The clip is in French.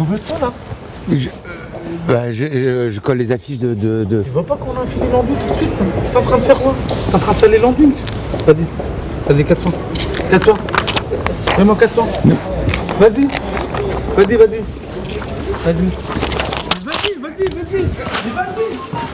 Euh, bah, je, colle les affiches de. Tu vois pas qu'on a infilé l'enduit tout de suite T'es en train de faire quoi T'es en train de saler l'enduit, monsieur Vas-y, vas-y, casse-toi. Casse-toi. Vraiment, casse-toi. Vas-y, vas-y, vas-y. Vas-y. Vas-y, vas-y, vas-y. Vas-y.